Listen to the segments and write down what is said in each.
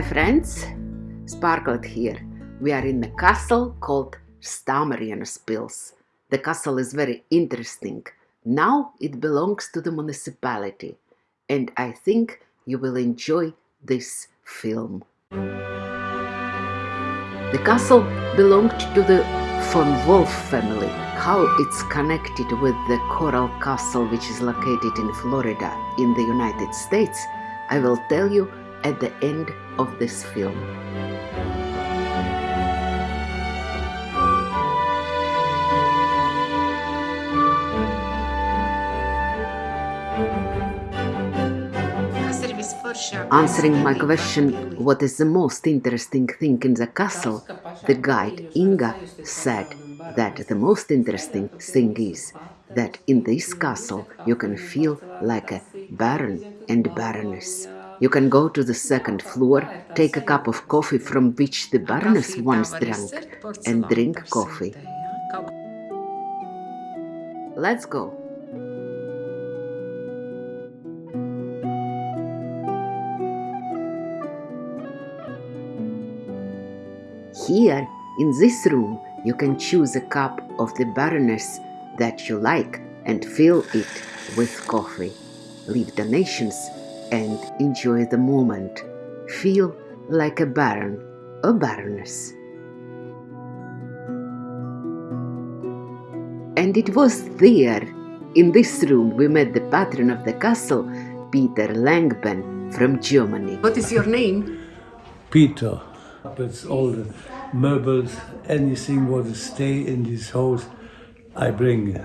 Hi friends, Sparklet here. We are in a castle called Stamarienspils. The castle is very interesting. Now it belongs to the municipality and I think you will enjoy this film. The castle belonged to the von Wolf family. How it's connected with the Coral Castle which is located in Florida in the United States, I will tell you at the end of this film. Answering my question, what is the most interesting thing in the castle, the guide Inga said that the most interesting thing is that in this castle you can feel like a baron and baroness. You can go to the second floor, take a cup of coffee from which the baroness once drank, and drink coffee. Let's go. Here, in this room, you can choose a cup of the Baroness that you like and fill it with coffee. Leave donations and enjoy the moment. Feel like a baron or baroness. And it was there, in this room, we met the patron of the castle, Peter Langben from Germany. What is your name? Peter. It's all the meubles, anything what stay in this house, I bring.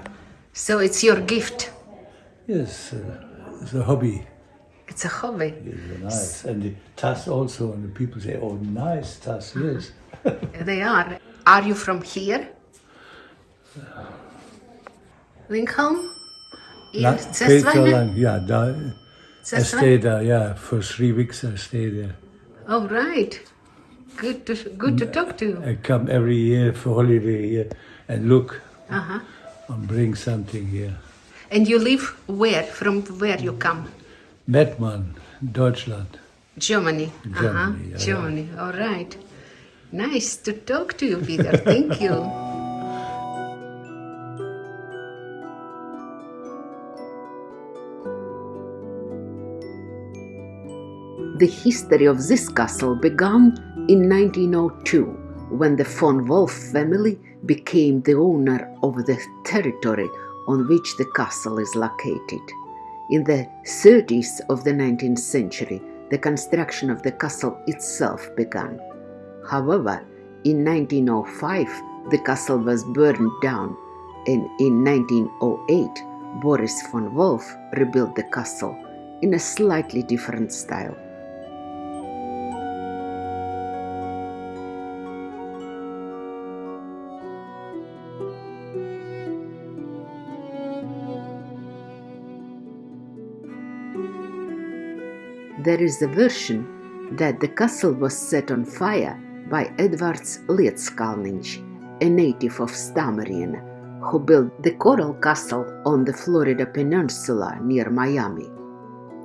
So it's your gift? Yes, uh, it's a hobby. It's a hobby. It's nice. And the tas also, and the people say, oh, nice tas, yes. they are. Are you from here? Lincoln? Peter yeah, da, I stayed there, yeah, for three weeks I stayed there. Oh, right. Good to, good to talk to. I come every year for holiday here and look uh -huh. and bring something here. And you live where? From where you come? Mettmann, Deutschland. Germany. Germany, uh -huh. yeah. Germany. All right. Nice to talk to you, Peter. Thank you. The history of this castle began in 1902 when the von Wolf family became the owner of the territory on which the castle is located. In the 30s of the 19th century, the construction of the castle itself began. However, in 1905, the castle was burned down, and in 1908, Boris von Wolf rebuilt the castle in a slightly different style. There is a version that the castle was set on fire by Edvards Liedskalniņš, a native of Stamarien, who built the Coral Castle on the Florida Peninsula near Miami.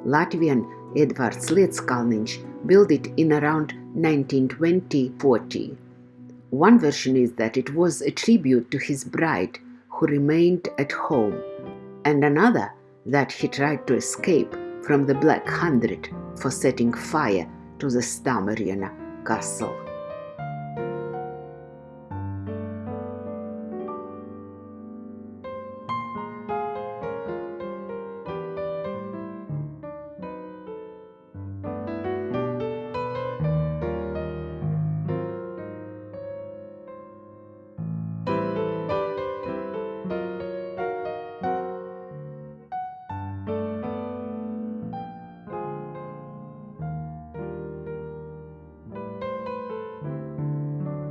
Latvian Edvards Liedskalniņš built it in around 1920-40. One version is that it was a tribute to his bride who remained at home, and another that he tried to escape from the Black Hundred for setting fire to the Stamarien castle.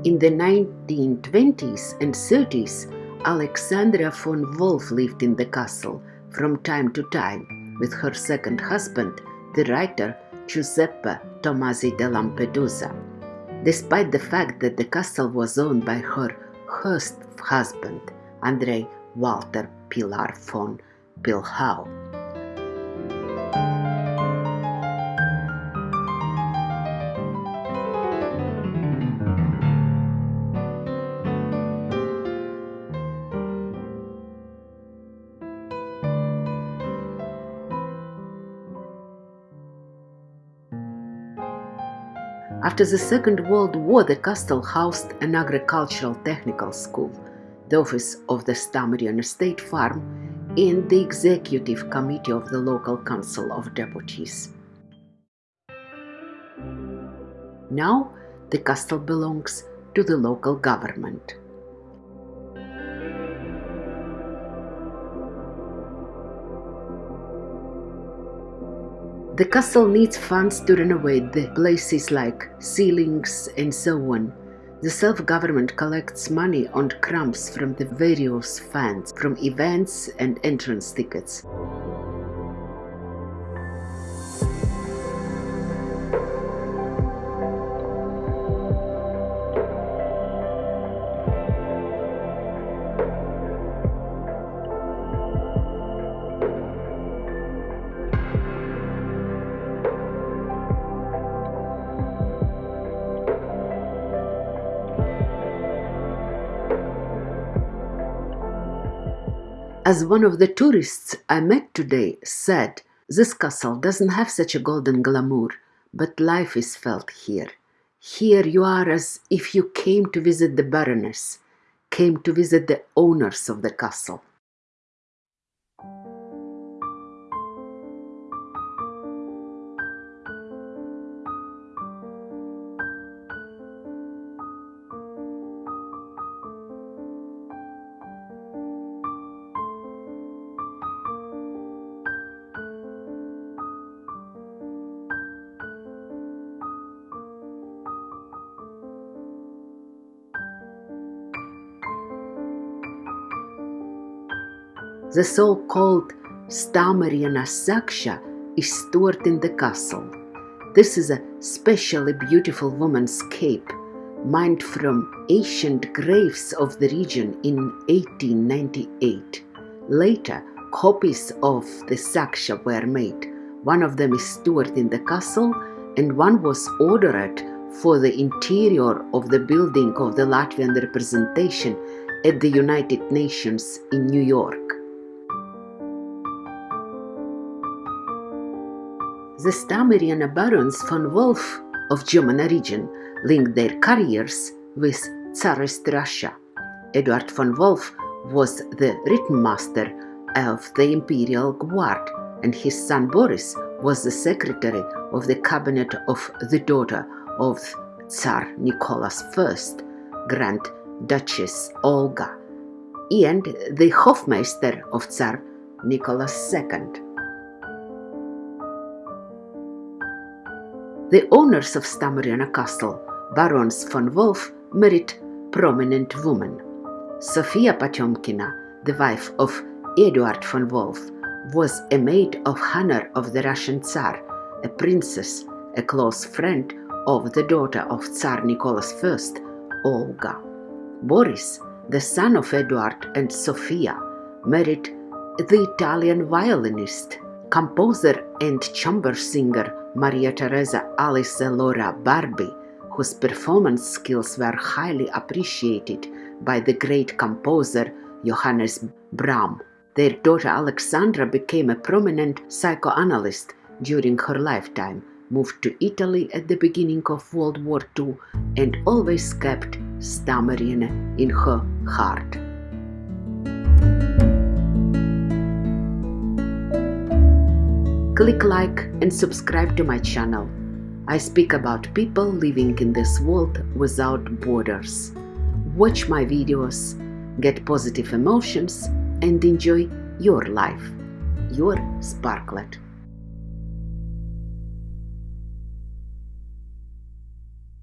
In the 1920s and 30s, Alexandra von Wolf lived in the castle from time to time with her second husband, the writer Giuseppe Tomasi di Lampedusa. Despite the fact that the castle was owned by her first husband, Andrei Walter Pilar von Pilchau. After the Second World War, the castle housed an agricultural technical school, the office of the Stamrian Estate Farm, and the executive committee of the local council of deputies. Now, the castle belongs to the local government. The castle needs funds to renovate the places like ceilings and so on. The self-government collects money on crumbs from the various funds, from events and entrance tickets. As one of the tourists I met today said, this castle doesn't have such a golden glamour, but life is felt here. Here you are as if you came to visit the Baroness, came to visit the owners of the castle. The so-called Stamariana Saksha is stored in the castle. This is a specially beautiful woman's cape, mined from ancient graves of the region in 1898. Later, copies of the Saksha were made. One of them is stored in the castle and one was ordered for the interior of the building of the Latvian representation at the United Nations in New York. The Stamerian barons von Wolf of German origin linked their careers with Tsarist Russia. Eduard von Wolf was the Rittmeister of the Imperial Guard, and his son Boris was the secretary of the cabinet of the daughter of Tsar Nicholas I, Grand Duchess Olga, and the Hofmeister of Tsar Nicholas II. The owners of Stamariana Castle, Barons von Wolf, married prominent women. Sofia Potemkina, the wife of Eduard von Wolf, was a maid of honor of the Russian Tsar, a princess, a close friend of the daughter of Tsar Nicholas I, Olga. Boris, the son of Eduard and Sofia, married the Italian violinist, composer, and chamber singer Maria Teresa Alice Laura Barbi, whose performance skills were highly appreciated by the great composer Johannes Brahms. Their daughter Alexandra became a prominent psychoanalyst during her lifetime, moved to Italy at the beginning of World War II, and always kept Stamarian in her heart. Click like and subscribe to my channel. I speak about people living in this world without borders. Watch my videos, get positive emotions and enjoy your life. Your Sparklet.